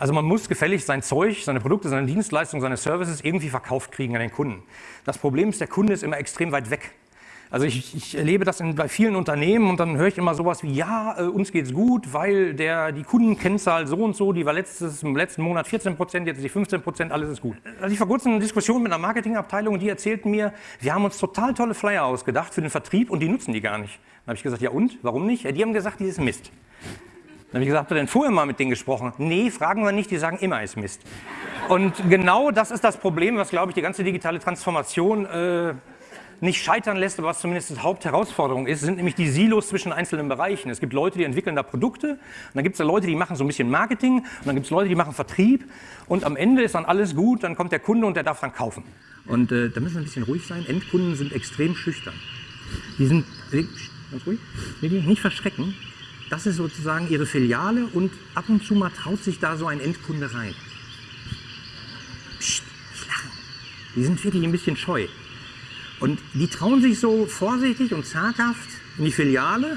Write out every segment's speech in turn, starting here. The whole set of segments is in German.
Also man muss gefällig sein Zeug, seine Produkte, seine Dienstleistungen, seine Services irgendwie verkauft kriegen an den Kunden. Das Problem ist, der Kunde ist immer extrem weit weg. Also ich, ich erlebe das in, bei vielen Unternehmen und dann höre ich immer sowas wie, ja, äh, uns es gut, weil der, die Kundenkennzahl so und so, die war letztes, im letzten Monat 14 Prozent, jetzt ist die 15 Prozent, alles ist gut. Also ich vor kurzem eine Diskussion mit einer Marketingabteilung und die erzählten mir, wir haben uns total tolle Flyer ausgedacht für den Vertrieb und die nutzen die gar nicht. Dann habe ich gesagt, ja und, warum nicht? Ja, die haben gesagt, die ist Mist. Dann habe ich gesagt, habt ihr denn vorher mal mit denen gesprochen? Nee, fragen wir nicht, die sagen immer ist Mist. Und genau das ist das Problem, was, glaube ich, die ganze digitale Transformation äh, nicht scheitern lässt, aber was zumindest die Hauptherausforderung ist, sind nämlich die Silos zwischen einzelnen Bereichen. Es gibt Leute, die entwickeln da Produkte, und dann gibt es da Leute, die machen so ein bisschen Marketing, und dann gibt es Leute, die machen Vertrieb, und am Ende ist dann alles gut, dann kommt der Kunde und der darf dann kaufen. Und äh, da müssen wir ein bisschen ruhig sein. Endkunden sind extrem schüchtern. Die sind, ganz ruhig, nicht verschrecken. Das ist sozusagen ihre Filiale und ab und zu mal traut sich da so ein Endkunde rein. Psst, lachen. Die sind wirklich ein bisschen scheu. Und die trauen sich so vorsichtig und zaghaft in die Filiale.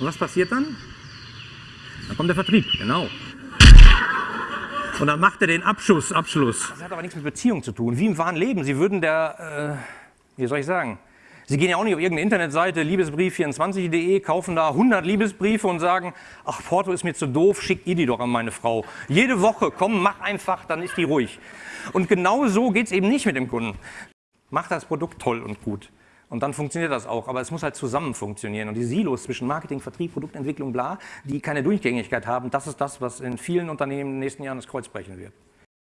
Und was passiert dann? Dann kommt der Vertrieb, genau. Und dann macht er den Abschuss, Abschluss. Das hat aber nichts mit Beziehung zu tun. Wie im wahren Leben. Sie würden der, äh, wie soll ich sagen, Sie gehen ja auch nicht auf irgendeine Internetseite, liebesbrief24.de, kaufen da 100 Liebesbriefe und sagen, ach, Porto ist mir zu doof, schickt ihr die doch an meine Frau. Jede Woche, komm, mach einfach, dann ist die ruhig. Und genau so geht es eben nicht mit dem Kunden mach das Produkt toll und gut. Und dann funktioniert das auch, aber es muss halt zusammen funktionieren. Und die Silos zwischen Marketing, Vertrieb, Produktentwicklung, bla, die keine Durchgängigkeit haben, das ist das, was in vielen Unternehmen in den nächsten Jahren das Kreuz brechen wird.